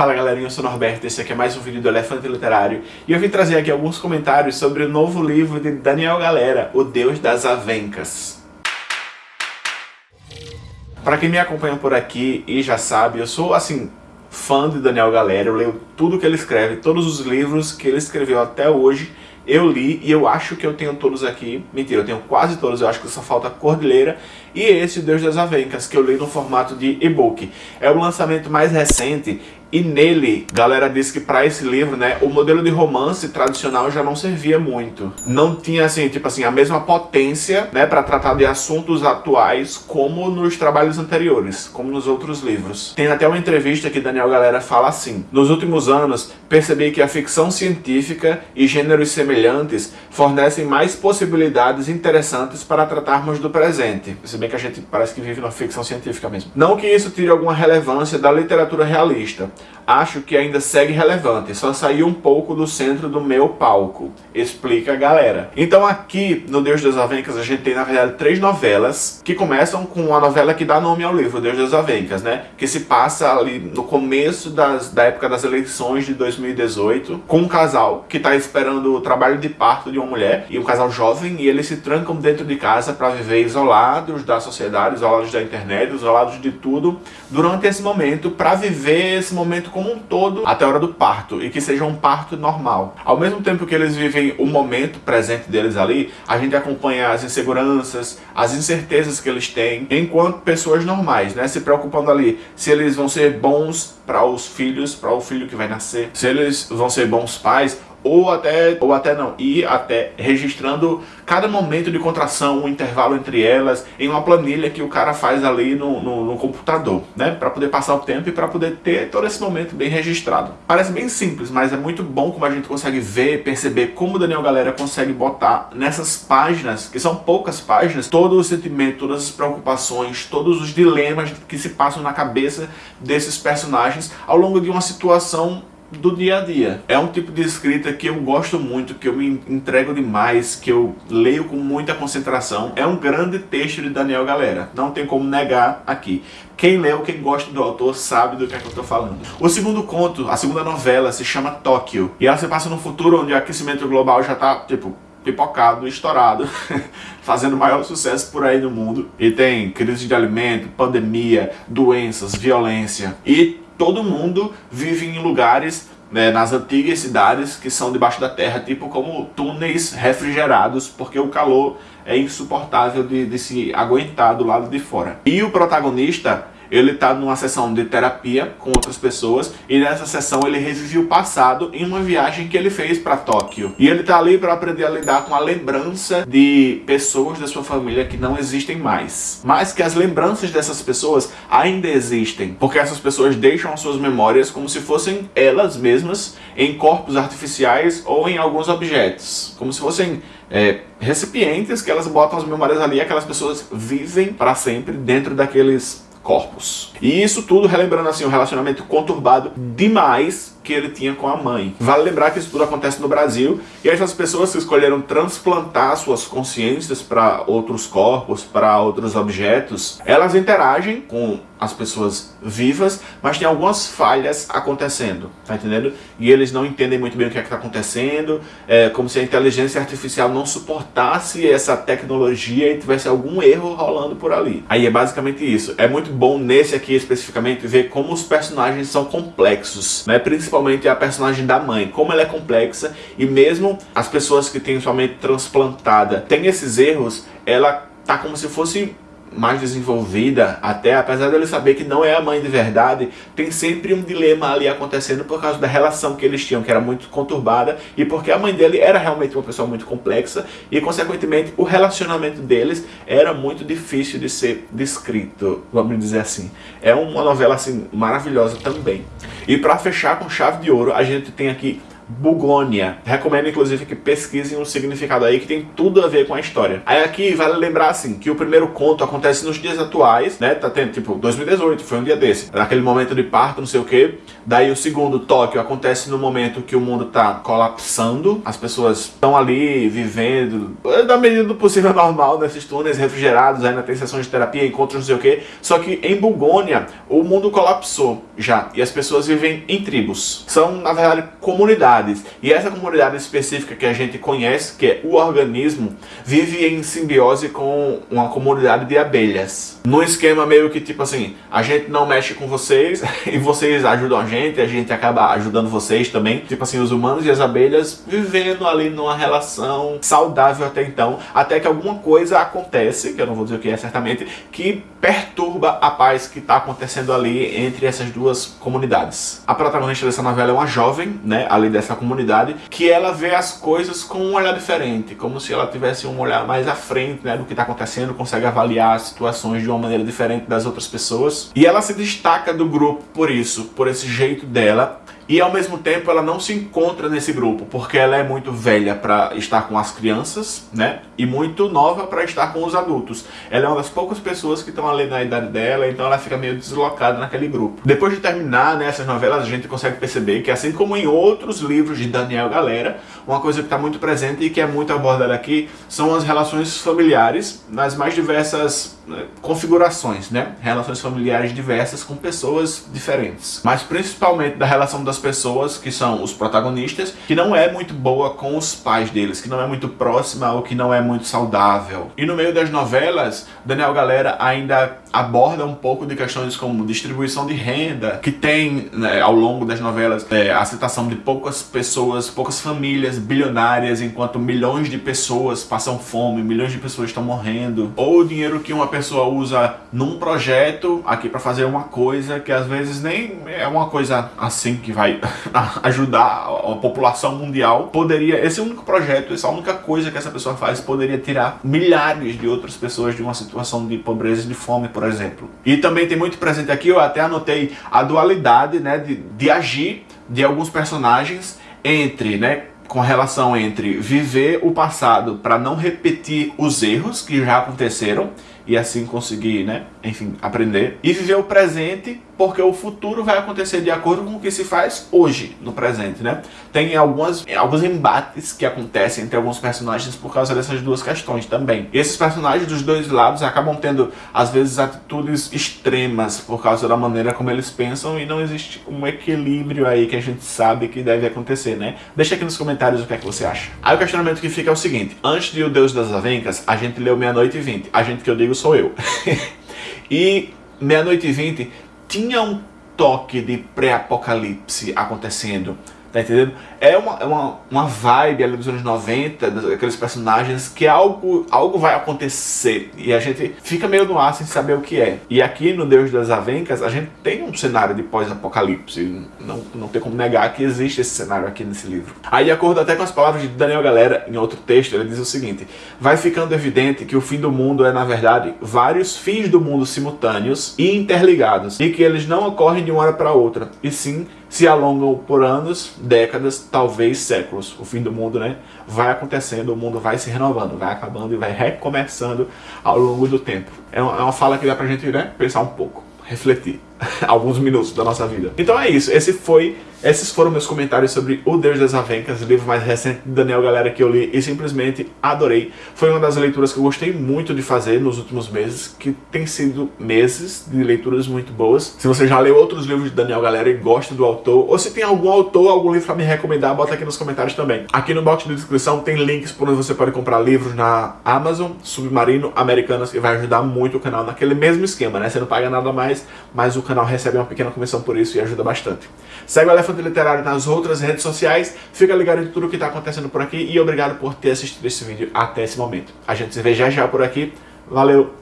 Fala galerinha, eu sou Norberto, esse aqui é mais um vídeo do Elefante Literário e eu vim trazer aqui alguns comentários sobre o novo livro de Daniel Galera, O Deus das Avencas. Para quem me acompanha por aqui e já sabe, eu sou assim, fã de Daniel Galera, eu leio tudo que ele escreve, todos os livros que ele escreveu até hoje eu li e eu acho que eu tenho todos aqui. Mentira, eu tenho quase todos, eu acho que só falta Cordilheira. E esse Deus das Avencas, que eu li no formato de e-book. É o lançamento mais recente e nele, galera disse que para esse livro, né, o modelo de romance tradicional já não servia muito. Não tinha, assim, tipo assim, a mesma potência, né, para tratar de assuntos atuais como nos trabalhos anteriores, como nos outros livros. Tem até uma entrevista que Daniel Galera fala assim, nos últimos anos, percebi que a ficção científica e gêneros semelhantes fornecem mais possibilidades interessantes para tratarmos do presente. Se bem que a gente parece que vive numa ficção científica mesmo. Não que isso tire alguma relevância da literatura realista, acho que ainda segue relevante, só saiu um pouco do centro do meu palco. Explica a galera. Então aqui no Deus das Avencas a gente tem na verdade três novelas que começam com a novela que dá nome ao livro, Deus das Avencas, né? Que se passa ali no começo das, da época das eleições de 2018, com um casal que está esperando o trabalho de parto de uma mulher, e um casal jovem, e eles se trancam dentro de casa para viver isolados da sociedade, isolados da internet, isolados de tudo, durante esse momento, para viver esse momento momento como um todo até a hora do parto e que seja um parto normal. Ao mesmo tempo que eles vivem o momento presente deles ali, a gente acompanha as inseguranças, as incertezas que eles têm enquanto pessoas normais, né? Se preocupando ali se eles vão ser bons para os filhos, para o filho que vai nascer, se eles vão ser bons pais ou até, ou até não, ir até registrando cada momento de contração, o um intervalo entre elas, em uma planilha que o cara faz ali no, no, no computador, né? Para poder passar o tempo e para poder ter todo esse momento bem registrado. Parece bem simples, mas é muito bom como a gente consegue ver, perceber como o Daniel Galera consegue botar nessas páginas, que são poucas páginas, todo o sentimento, todas as preocupações, todos os dilemas que se passam na cabeça desses personagens ao longo de uma situação do dia a dia. É um tipo de escrita que eu gosto muito, que eu me entrego demais, que eu leio com muita concentração. É um grande texto de Daniel Galera, não tem como negar aqui. Quem leu, quem gosta do autor, sabe do que é que eu tô falando. O segundo conto, a segunda novela, se chama Tóquio. E ela se passa num futuro onde o aquecimento global já tá, tipo, pipocado, estourado, fazendo maior sucesso por aí no mundo. E tem crise de alimento, pandemia, doenças, violência. E todo mundo vive em lugares né, nas antigas cidades que são debaixo da terra, tipo como túneis refrigerados, porque o calor é insuportável de, de se aguentar do lado de fora. E o protagonista ele está numa sessão de terapia com outras pessoas e nessa sessão ele revive o passado em uma viagem que ele fez para Tóquio. E ele está ali para aprender a lidar com a lembrança de pessoas da sua família que não existem mais. Mas que as lembranças dessas pessoas ainda existem, porque essas pessoas deixam as suas memórias como se fossem elas mesmas em corpos artificiais ou em alguns objetos, como se fossem é, recipientes que elas botam as memórias ali e aquelas pessoas vivem para sempre dentro daqueles corpos. E isso tudo relembrando assim um relacionamento conturbado demais que ele tinha com a mãe. Vale lembrar que isso tudo acontece no Brasil e essas pessoas que escolheram transplantar suas consciências para outros corpos, para outros objetos, elas interagem com as pessoas vivas, mas tem algumas falhas acontecendo, tá entendendo? E eles não entendem muito bem o que é que está acontecendo, é como se a inteligência artificial não suportasse essa tecnologia e tivesse algum erro rolando por ali. Aí é basicamente isso. É muito bom nesse aqui especificamente ver como os personagens são complexos, né? Principalmente a personagem da mãe, como ela é complexa e mesmo as pessoas que têm sua mente transplantada têm esses erros, ela tá como se fosse mais desenvolvida, até apesar dele saber que não é a mãe de verdade, tem sempre um dilema ali acontecendo por causa da relação que eles tinham, que era muito conturbada, e porque a mãe dele era realmente uma pessoa muito complexa, e consequentemente o relacionamento deles era muito difícil de ser descrito, vamos dizer assim. É uma novela assim maravilhosa também. E para fechar com chave de ouro, a gente tem aqui Bugônia. Recomendo, inclusive, que pesquisem o significado aí, que tem tudo a ver com a história. Aí aqui vale lembrar, assim, que o primeiro conto acontece nos dias atuais, né? Tá tendo, tipo, 2018, foi um dia desse. Naquele momento de parto, não sei o quê. Daí o segundo, Tóquio, acontece no momento que o mundo tá colapsando. As pessoas estão ali vivendo, da medida do possível normal, nesses túneis refrigerados, ainda tem sessões de terapia, encontros, não sei o quê. Só que em Bugônia, o mundo colapsou já. E as pessoas vivem em tribos. São, na verdade, comunidades. E essa comunidade específica que a gente conhece, que é o organismo, vive em simbiose com uma comunidade de abelhas. Num esquema meio que tipo assim, a gente não mexe com vocês e vocês ajudam a gente, a gente acaba ajudando vocês também. Tipo assim, os humanos e as abelhas vivendo ali numa relação saudável até então, até que alguma coisa acontece, que eu não vou dizer o que é certamente, que perturba a paz que está acontecendo ali entre essas duas comunidades. A protagonista dessa novela é uma jovem, né, ali dessa comunidade, que ela vê as coisas com um olhar diferente, como se ela tivesse um olhar mais à frente, né, do que está acontecendo, consegue avaliar as situações de uma maneira diferente das outras pessoas. E ela se destaca do grupo por isso, por esse jeito dela, e ao mesmo tempo ela não se encontra nesse grupo, porque ela é muito velha para estar com as crianças, né? E muito nova para estar com os adultos. Ela é uma das poucas pessoas que estão ali na idade dela, então ela fica meio deslocada naquele grupo. Depois de terminar né, essas novelas, a gente consegue perceber que assim como em outros livros de Daniel Galera, uma coisa que está muito presente e que é muito abordada aqui são as relações familiares nas mais diversas configurações, né? Relações familiares diversas com pessoas diferentes. Mas principalmente da relação das pessoas que são os protagonistas, que não é muito boa com os pais deles, que não é muito próxima ou que não é muito saudável. E no meio das novelas, Daniel Galera ainda aborda um pouco de questões como distribuição de renda, que tem né, ao longo das novelas é, a citação de poucas pessoas, poucas famílias bilionárias, enquanto milhões de pessoas passam fome, milhões de pessoas estão morrendo, ou o dinheiro que uma pessoa usa num projeto aqui para fazer uma coisa que às vezes nem é uma coisa assim que vai ajudar a população mundial, poderia, esse único projeto, essa única coisa que essa pessoa faz poderia tirar milhares de outras pessoas de uma situação de pobreza e de fome, por exemplo. E também tem muito presente aqui, eu até anotei a dualidade né, de, de agir de alguns personagens entre, né, com relação entre viver o passado para não repetir os erros que já aconteceram e assim conseguir, né, enfim, aprender. E viver o presente, porque o futuro vai acontecer de acordo com o que se faz hoje, no presente, né? Tem algumas, alguns embates que acontecem entre alguns personagens por causa dessas duas questões também. E esses personagens dos dois lados acabam tendo, às vezes, atitudes extremas por causa da maneira como eles pensam e não existe um equilíbrio aí que a gente sabe que deve acontecer, né? Deixa aqui nos comentários o que é que você acha. Aí o questionamento que fica é o seguinte, antes de O Deus das Avencas, a gente leu Meia-Noite e Vinte. A gente que eu digo sou eu. e meia-noite e vinte tinha um toque de pré-apocalipse acontecendo. Tá entendendo? É uma, é uma, uma vibe ali dos anos 90, daqueles personagens que algo, algo vai acontecer e a gente fica meio no ar sem saber o que é. E aqui no Deus das Avencas a gente tem um cenário de pós-apocalipse, não, não tem como negar que existe esse cenário aqui nesse livro. Aí de acordo até com as palavras de Daniel Galera, em outro texto, ele diz o seguinte, vai ficando evidente que o fim do mundo é na verdade vários fins do mundo simultâneos e interligados e que eles não ocorrem de uma hora para outra, e sim se alongam por anos, décadas, talvez séculos. O fim do mundo, né? Vai acontecendo, o mundo vai se renovando, vai acabando e vai recomeçando ao longo do tempo. É uma, é fala que dá pra gente né, pensar um pouco, refletir alguns minutos da nossa vida. Então é isso, esse foi esses foram meus comentários sobre O Deus das Avencas, livro mais recente de Daniel Galera que eu li e simplesmente adorei. Foi uma das leituras que eu gostei muito de fazer nos últimos meses, que tem sido meses de leituras muito boas. Se você já leu outros livros de Daniel Galera e gosta do autor, ou se tem algum autor, algum livro para me recomendar, bota aqui nos comentários também. Aqui no box de descrição tem links por onde você pode comprar livros na Amazon, Submarino, Americanas, que vai ajudar muito o canal naquele mesmo esquema, né? Você não paga nada mais, mas o canal recebe uma pequena comissão por isso e ajuda bastante. Segue o Elefante Literário nas outras redes sociais, fica ligado em tudo o que está acontecendo por aqui e obrigado por ter assistido esse vídeo até esse momento. A gente se vê já já por aqui, valeu!